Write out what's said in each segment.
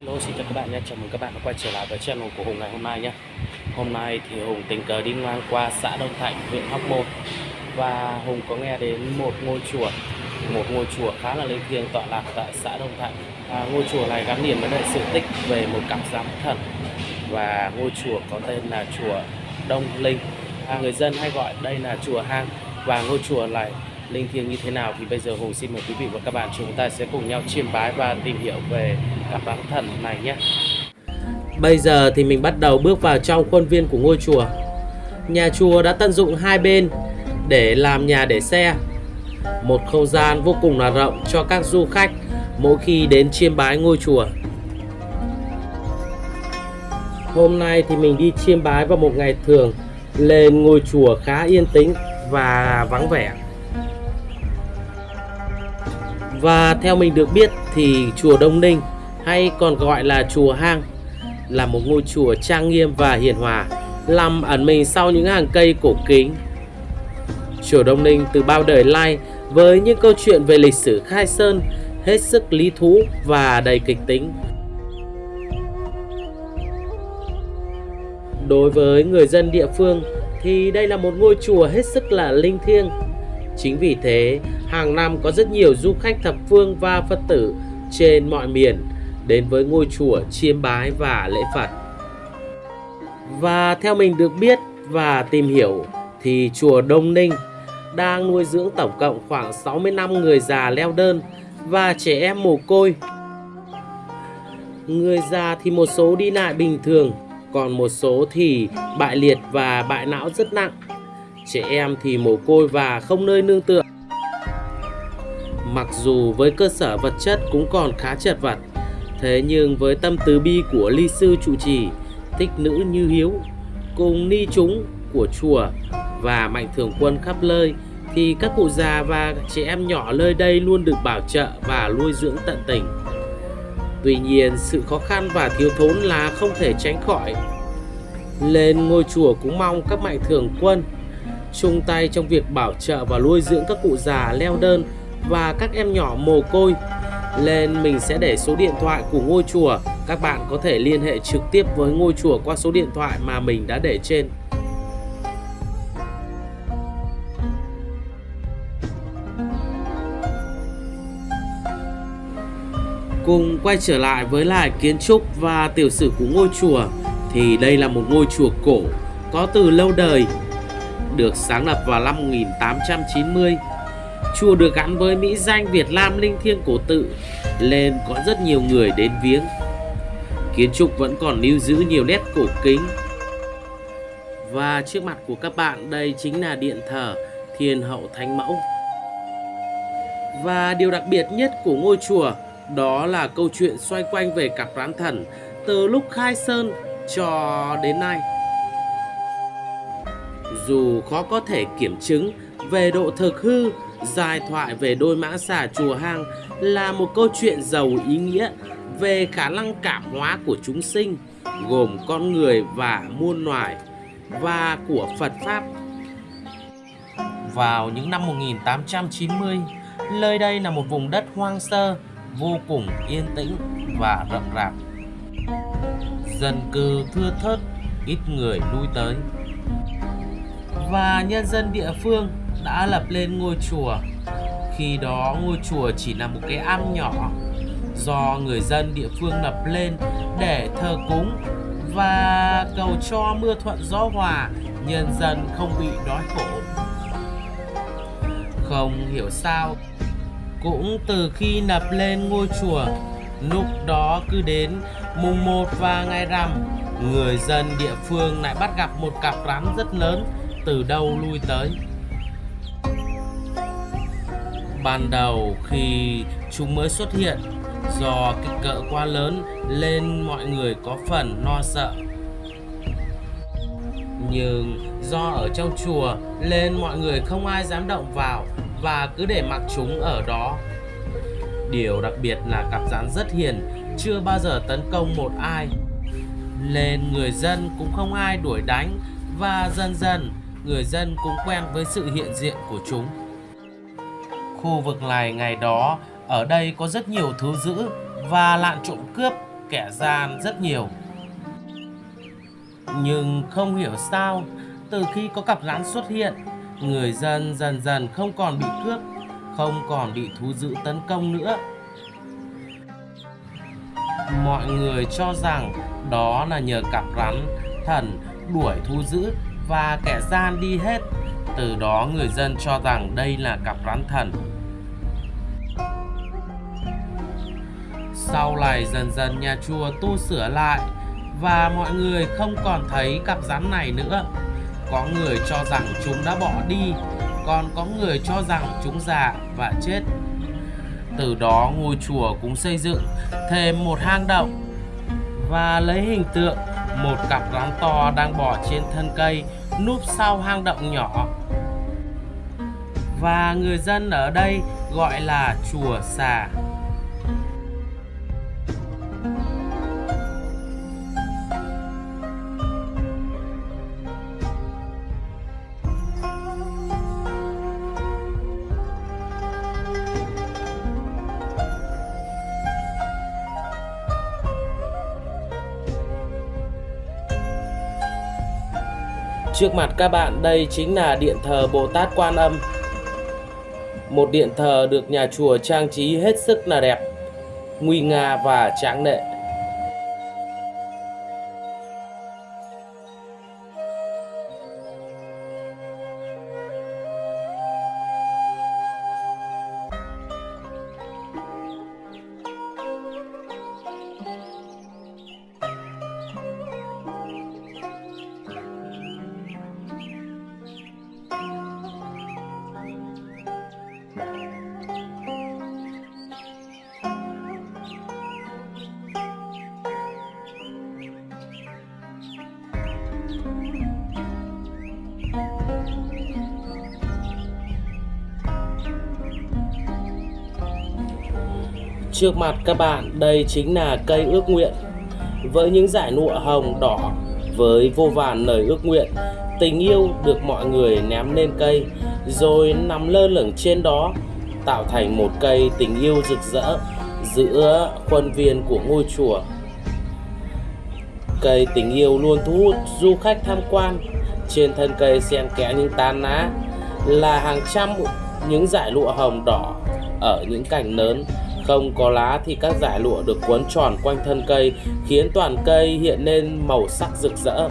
Hello, xin chào các bạn nhé, chào mừng các bạn đã quay trở lại với channel của Hùng ngày hôm nay nhé. Hôm nay thì Hùng tình cờ đi ngang qua xã Đông Thạnh, huyện Hóc Môn. Và Hùng có nghe đến một ngôi chùa Một ngôi chùa khá là linh thiêng tọa lạc tại xã Đông Thạnh. À, Ngôi chùa này gắn liền với lại sự tích về một cặp giám thần. Và ngôi chùa có tên là chùa Đông Linh. À, Người dân hay gọi đây là chùa Hang. Và ngôi chùa này linh thiêng như thế nào thì bây giờ Hùng xin mời quý vị và các bạn chúng ta sẽ cùng nhau chiêm bái và tìm hiểu về các bán thần này nhé. Bây giờ thì mình bắt đầu bước vào trong khuôn viên của ngôi chùa. Nhà chùa đã tận dụng hai bên để làm nhà để xe. Một không gian vô cùng là rộng cho các du khách mỗi khi đến chiêm bái ngôi chùa. Hôm nay thì mình đi chiêm bái vào một ngày thường lên ngôi chùa khá yên tĩnh và vắng vẻ. Và theo mình được biết thì chùa Đông Ninh hay còn gọi là chùa Hang là một ngôi chùa trang nghiêm và hiền hòa, nằm ẩn mình sau những hàng cây cổ kính. Chùa Đông Ninh từ bao đời lai với những câu chuyện về lịch sử khai sơn hết sức lý thú và đầy kịch tính. Đối với người dân địa phương thì đây là một ngôi chùa hết sức là linh thiêng. Chính vì thế, hàng năm có rất nhiều du khách thập phương và Phật tử trên mọi miền đến với ngôi chùa chiêm bái và lễ Phật. Và theo mình được biết và tìm hiểu thì chùa Đông Ninh đang nuôi dưỡng tổng cộng khoảng 65 người già leo đơn và trẻ em mồ côi. Người già thì một số đi lại bình thường, còn một số thì bại liệt và bại não rất nặng. Trẻ em thì mồ côi và không nơi nương tựa. Mặc dù với cơ sở vật chất cũng còn khá chật vật, thế nhưng với tâm từ bi của ly sư trụ trì, thích nữ như hiếu, cùng ni chúng của chùa và mạnh thường quân khắp nơi thì các cụ già và trẻ em nhỏ nơi đây luôn được bảo trợ và nuôi dưỡng tận tình. Tuy nhiên, sự khó khăn và thiếu thốn là không thể tránh khỏi. Lên ngôi chùa cũng mong các mạnh thường quân chung tay trong việc bảo trợ và nuôi dưỡng các cụ già leo đơn và các em nhỏ mồ côi. Lên mình sẽ để số điện thoại của ngôi chùa, các bạn có thể liên hệ trực tiếp với ngôi chùa qua số điện thoại mà mình đã để trên. Cùng quay trở lại với lại kiến trúc và tiểu sử của ngôi chùa thì đây là một ngôi chùa cổ có từ lâu đời được sáng lập vào năm 1890. Chùa được gắn với mỹ danh Việt Nam linh thiêng cổ tự nên có rất nhiều người đến viếng. Kiến trúc vẫn còn lưu giữ nhiều nét cổ kính. Và trước mặt của các bạn đây chính là điện thờ Thiên Hậu Thánh Mẫu. Và điều đặc biệt nhất của ngôi chùa đó là câu chuyện xoay quanh về cặp rán thần từ lúc khai sơn cho đến nay. Dù khó có thể kiểm chứng về độ thực hư, Giai thoại về đôi mã xà chùa hang là một câu chuyện giàu ý nghĩa về khả năng cảm hóa của chúng sinh, gồm con người và muôn loài, và của Phật Pháp. Vào những năm 1890, nơi đây là một vùng đất hoang sơ, vô cùng yên tĩnh và rậm rạp. Dân cư thưa thớt, ít người lui tới và nhân dân địa phương đã lập lên ngôi chùa. Khi đó ngôi chùa chỉ là một cái am nhỏ do người dân địa phương lập lên để thờ cúng và cầu cho mưa thuận gió hòa, nhân dân không bị đói khổ. Không hiểu sao, cũng từ khi lập lên ngôi chùa, lúc đó cứ đến mùng 1 và ngày rằm, người dân địa phương lại bắt gặp một cặp rắn rất lớn từ đâu lui tới ban đầu khi chúng mới xuất hiện do kích cỡ quá lớn nên mọi người có phần lo sợ. Nhưng do ở trong chùa nên mọi người không ai dám động vào và cứ để mặc chúng ở đó. Điều đặc biệt là cặp rắn rất hiền, chưa bao giờ tấn công một ai. Nên người dân cũng không ai đuổi đánh và dần dần người dân cũng quen với sự hiện diện của chúng. Khu vực này ngày đó, ở đây có rất nhiều thứ giữ và lạn trộm cướp kẻ gian rất nhiều. Nhưng không hiểu sao, từ khi có cặp rắn xuất hiện, người dân dần dần không còn bị cướp, không còn bị thú dữ tấn công nữa. Mọi người cho rằng đó là nhờ cặp rắn thần đuổi thú dữ và kẻ gian đi hết. Từ đó người dân cho rằng đây là cặp rắn thần. Sau này dần dần nhà chùa tu sửa lại và mọi người không còn thấy cặp rắn này nữa. Có người cho rằng chúng đã bỏ đi, còn có người cho rằng chúng già và chết. Từ đó ngôi chùa cũng xây dựng thêm một hang động và lấy hình tượng một cặp rắn to đang bò trên thân cây núp sau hang động nhỏ. Và người dân ở đây gọi là chùa xà. Trước mặt các bạn đây chính là điện thờ Bồ Tát Quan Âm. Một điện thờ được nhà chùa trang trí hết sức là đẹp, nguy nga và tráng lệ. Trước mặt các bạn, đây chính là cây ước nguyện. Với những giải nụa hồng đỏ, với vô vàn lời ước nguyện, tình yêu được mọi người ném lên cây, rồi nằm lơ lửng trên đó, tạo thành một cây tình yêu rực rỡ giữa khuôn viên của ngôi chùa. Cây tình yêu luôn thu hút du khách tham quan. Trên thân cây xen kẽ những tán lá, là hàng trăm những dải lụa hồng đỏ ở những cành lớn không có lá thì các dải lụa được quấn tròn quanh thân cây khiến toàn cây hiện lên màu sắc rực rỡ.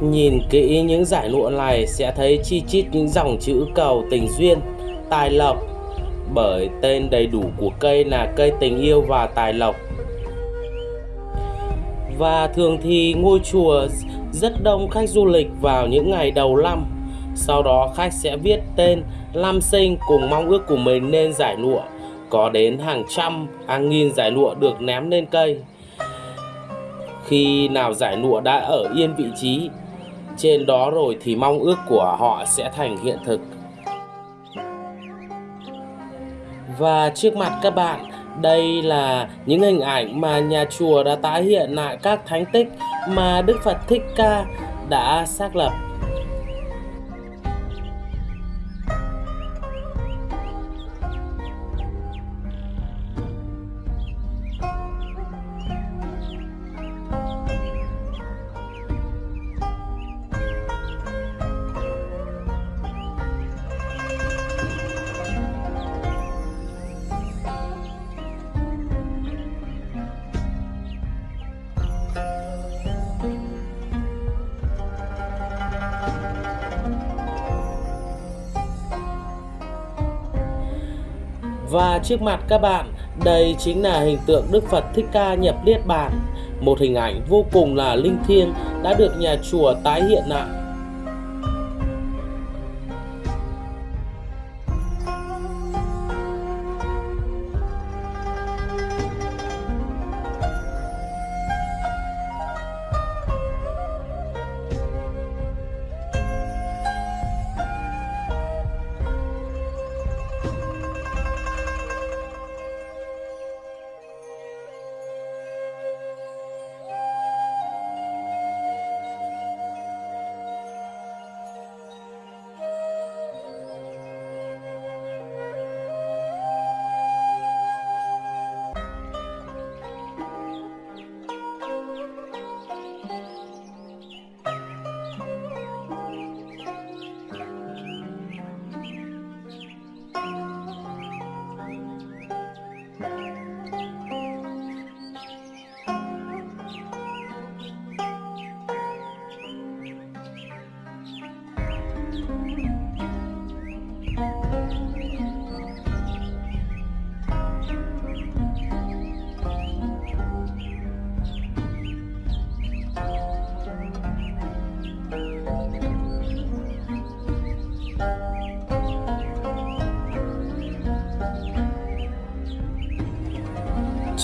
Nhìn kỹ những dải lụa này sẽ thấy chi chít những dòng chữ cầu tình duyên, tài lộc bởi tên đầy đủ của cây là cây tình yêu và tài lộc. Và thường thì ngôi chùa rất đông khách du lịch vào những ngày đầu năm. Sau đó khách sẽ viết tên Lam Sinh cùng mong ước của mình nên giải lụa. Có đến hàng trăm, hàng nghìn giải lụa được ném lên cây. Khi nào giải lụa đã ở yên vị trí trên đó rồi thì mong ước của họ sẽ thành hiện thực. Và trước mặt các bạn, đây là những hình ảnh mà nhà chùa đã tái hiện lại các thánh tích mà Đức Phật Thích Ca đã xác lập Và trước mặt các bạn, đây chính là hình tượng Đức Phật Thích Ca nhập Niết Bàn, một hình ảnh vô cùng là linh thiêng đã được nhà chùa tái hiện lại.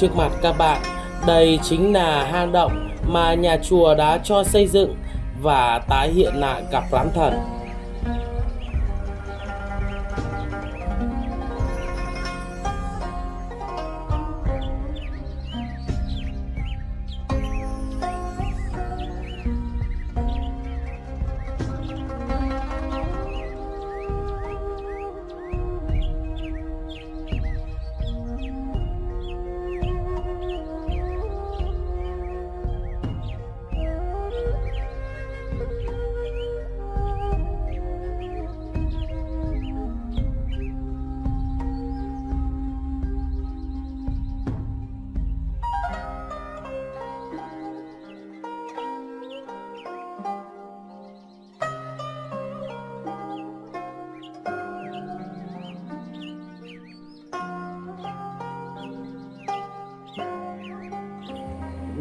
Trước mặt các bạn, đây chính là hang động mà nhà chùa đã cho xây dựng và tái hiện lại cặp rắn thần.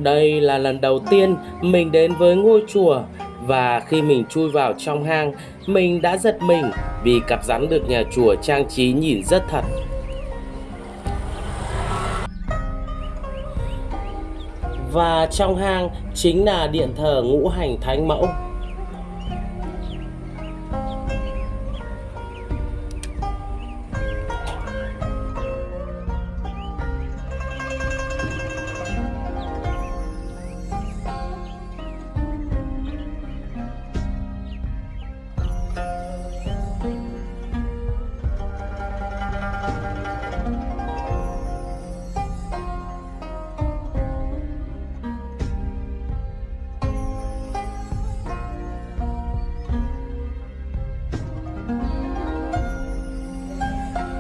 Đây là lần đầu tiên mình đến với ngôi chùa và khi mình chui vào trong hang, mình đã giật mình vì cặp rắn được nhà chùa trang trí nhìn rất thật. Và trong hang chính là điện thờ ngũ hành thánh mẫu.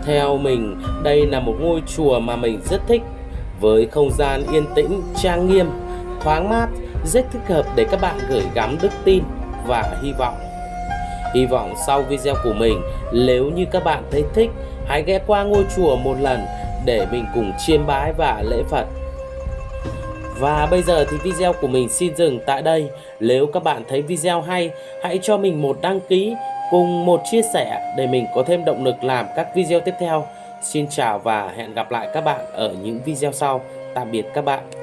Theo mình, đây là một ngôi chùa mà mình rất thích với không gian yên tĩnh, trang nghiêm, thoáng mát, rất thích hợp để các bạn gửi gắm đức tin và hy vọng. Hy vọng sau video của mình, nếu như các bạn thấy thích, hãy ghé qua ngôi chùa một lần để mình cùng chiêm bái và lễ Phật. Và bây giờ thì video của mình xin dừng tại đây. Nếu các bạn thấy video hay, hãy cho mình một đăng ký cùng một chia sẻ để mình có thêm động lực làm các video tiếp theo. Xin chào và hẹn gặp lại các bạn ở những video sau. Tạm biệt các bạn.